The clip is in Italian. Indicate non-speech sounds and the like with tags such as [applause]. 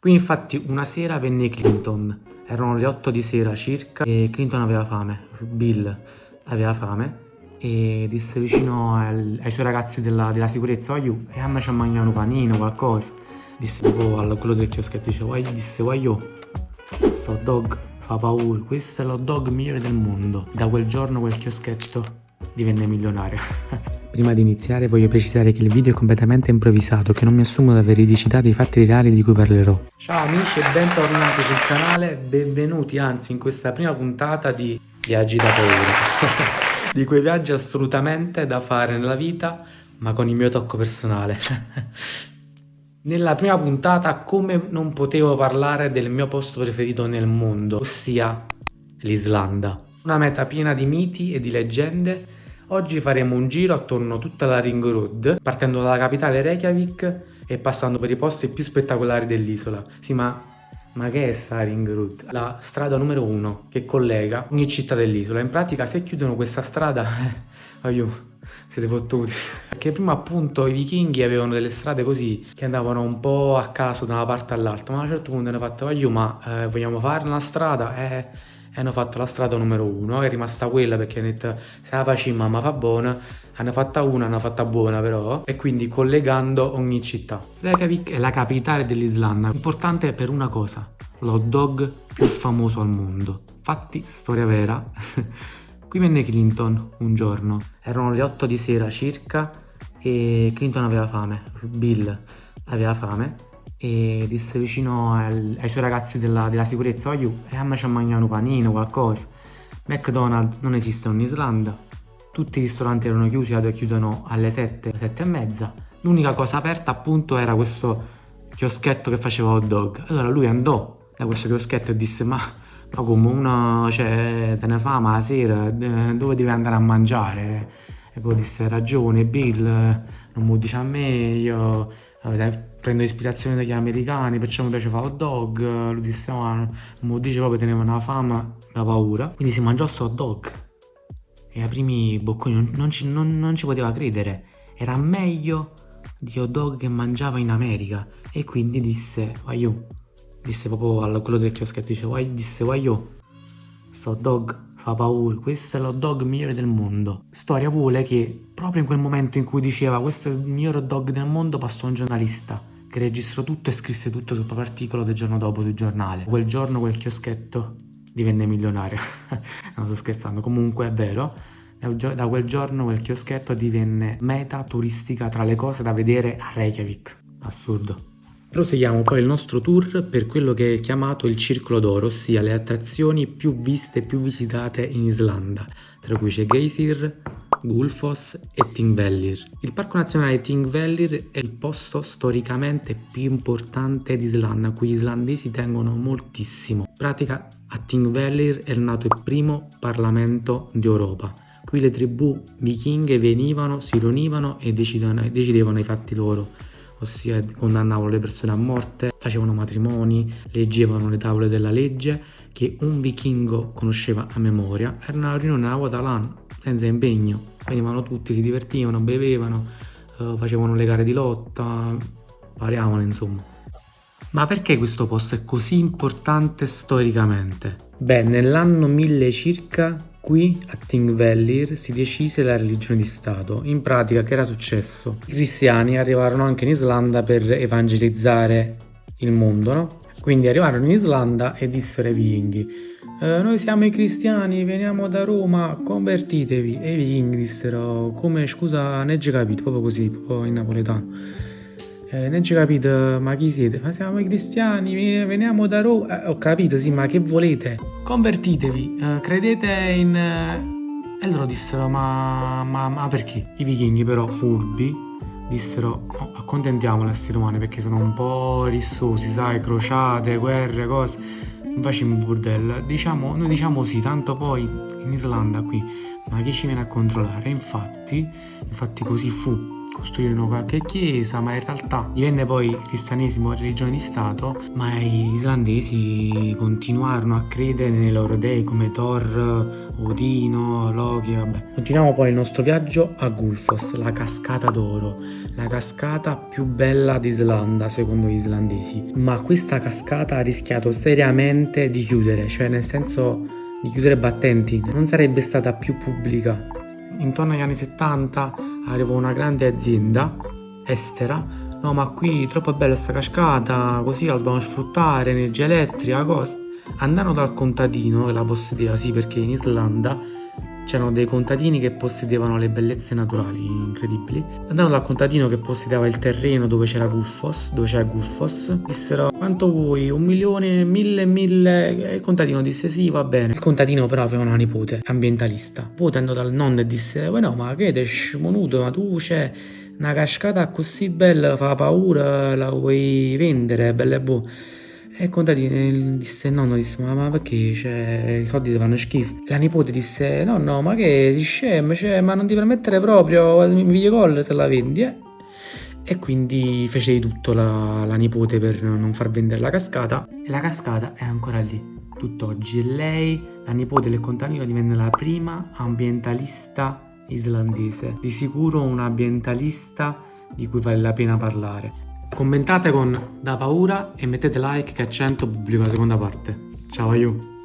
Qui infatti una sera venne Clinton, erano le 8 di sera circa e Clinton aveva fame, Bill aveva fame e disse vicino al, ai suoi ragazzi della, della sicurezza oh, e a me c'è mangiato un panino, qualcosa. Disse proprio a quello del chioschetto dice Why? disse io sto dog fa paura. Questo è l'hot dog migliore del mondo. Da quel giorno quel chioschetto divenne milionario [laughs] Prima di iniziare voglio precisare che il video è completamente improvvisato, che non mi assumo la veridicità dei fatti reali di cui parlerò. Ciao amici e bentornati sul canale, benvenuti anzi in questa prima puntata di Viaggi da paura. [laughs] di quei viaggi assolutamente da fare nella vita, ma con il mio tocco personale. [laughs] Nella prima puntata come non potevo parlare del mio posto preferito nel mondo, ossia l'Islanda. Una meta piena di miti e di leggende. Oggi faremo un giro attorno a tutta la Ring Road, partendo dalla capitale Reykjavik e passando per i posti più spettacolari dell'isola. Sì, ma ma che è sta Ring Road? La strada numero uno che collega ogni città dell'isola. In pratica se chiudono questa strada, eh, aiuto, siete fottuti. Perché prima appunto i vichinghi avevano delle strade così che andavano un po' a caso da una parte all'altra, ma a un certo punto hanno fatto, aiuto, ma eh, vogliamo fare una strada? Eh, hanno fatto la strada numero uno, è rimasta quella perché hanno detto se la facciamo ma fa buona, hanno fatta una, hanno fatta buona però, e quindi collegando ogni città. Reykjavik è la capitale dell'Islanda, importante per una cosa, l'hot dog più famoso al mondo. Fatti, storia vera. [laughs] Qui venne Clinton un giorno, erano le 8 di sera circa e Clinton aveva fame, Bill aveva fame e disse vicino al, ai suoi ragazzi della, della sicurezza oh, e a me c'è mangiato un panino, qualcosa. McDonald's non esiste in Islanda, tutti i ristoranti erano chiusi, adesso chiudono alle 7, 7 e mezza. L'unica cosa aperta appunto era questo chioschetto che faceva hot dog. Allora lui andò da questo chioschetto e disse ma, ma come uno cioè, te ne fa ma la sera dove devi andare a mangiare? E poi disse ragione Bill, non mi dice a me, io eh, prendo ispirazione dagli americani, perciò mi piace fare hot dog, lui disse ma non mi dice proprio teneva una fama, una paura, quindi si mangiò questo hot dog. E ai primi bocconi non, non, ci, non, non ci poteva credere, era meglio di hot dog che mangiava in America. E quindi disse vai io, disse proprio a quello del chioschetto, dice vai, disse vai sto hot dog fa paura, questo è l'hot dog migliore del mondo. Storia vuole che proprio in quel momento in cui diceva questo è il miglior hot dog del mondo passò un giornalista che registrò tutto e scrisse tutto sul proprio articolo del giorno dopo sul giornale. Quel giorno quel chioschetto divenne milionario. [laughs] non sto scherzando, comunque è vero. Da quel giorno quel chioschetto divenne meta turistica tra le cose da vedere a Reykjavik. Assurdo. Proseguiamo poi il nostro tour per quello che è chiamato il Circolo d'Oro, ossia le attrazioni più viste e più visitate in Islanda, tra cui c'è Geysir, Gulfoss e Thingvellir. Il Parco Nazionale Thingvellir è il posto storicamente più importante d'Islanda, a cui gli islandesi tengono moltissimo. In pratica a Thingvellir è nato il primo Parlamento d'Europa. Qui le tribù vichinghe venivano, si riunivano e decidevano i fatti loro ossia condannavano le persone a morte, facevano matrimoni, leggevano le tavole della legge che un vichingo conosceva a memoria. Era una riunione una volta senza impegno. Venivano tutti, si divertivano, bevevano, eh, facevano le gare di lotta, variavano insomma. Ma perché questo posto è così importante storicamente? Beh, nell'anno 1000 circa Qui a Thingvellir si decise la religione di Stato. In pratica che era successo? I cristiani arrivarono anche in Islanda per evangelizzare il mondo, no? Quindi arrivarono in Islanda e dissero ai vichinghi eh, noi siamo i cristiani, veniamo da Roma, convertitevi. E i vichinghi dissero, come scusa, ne hai capito, proprio così, proprio in napoletano eh, non ci capito, ma chi siete? Ma siamo i cristiani, veniamo da Roma. Eh, ho capito, sì, ma che volete? Convertitevi, eh, credete in... Eh... E loro dissero, ma, ma, ma perché? I vichinghi però, furbi, dissero, oh, accontentiamo gli esseri umani perché sono un po' rissosi, sai, crociate, guerre, cose. Non facciamo un bordello. Diciamo, noi diciamo sì, tanto poi in Islanda qui, ma chi ci viene a controllare? Infatti, infatti così fu costruirono qualche chiesa, ma in realtà divenne poi cristianesimo religione di Stato, ma gli islandesi continuarono a credere nei loro dei come Thor, Odino, Loki, vabbè. Continuiamo poi il nostro viaggio a Gulfos, la cascata d'oro, la cascata più bella d'Islanda secondo gli islandesi, ma questa cascata ha rischiato seriamente di chiudere, cioè nel senso di chiudere battenti, non sarebbe stata più pubblica. Intorno agli anni 70 arrivò una grande azienda estera, no ma qui troppo bella questa cascata, così la dobbiamo sfruttare, energia elettrica, cosa. Andarono dal contadino che la possedeva, sì perché in Islanda c'erano dei contadini che possedevano le bellezze naturali incredibili. Andarono dal contadino che possedeva il terreno dove c'era Gulfos, dove c'era Gulfos, dissero quanto vuoi, un milione, mille, mille, e il contadino disse sì va bene. Il contadino però aveva una nipote, ambientalista. Poi andò dal nonno e disse, ma no ma che te smonuto, ma tu c'è una cascata così bella, fa paura, la vuoi vendere, bella e buona. E il contadino disse nonno disse ma, ma perché cioè, i soldi ti fanno schifo? La nipote disse no no ma che si scemo cioè, ma non ti permettere proprio mi video call se la vendi eh? E quindi fece di tutto la, la, nipote per non far vendere la cascata. E la cascata è ancora lì tutt'oggi. E lei, la nipote del contadino divenne la prima ambientalista islandese. Di sicuro un ambientalista di cui vale la pena parlare Commentate con Da Paura e mettete like che a 100 pubblico la seconda parte. Ciao, aiuto!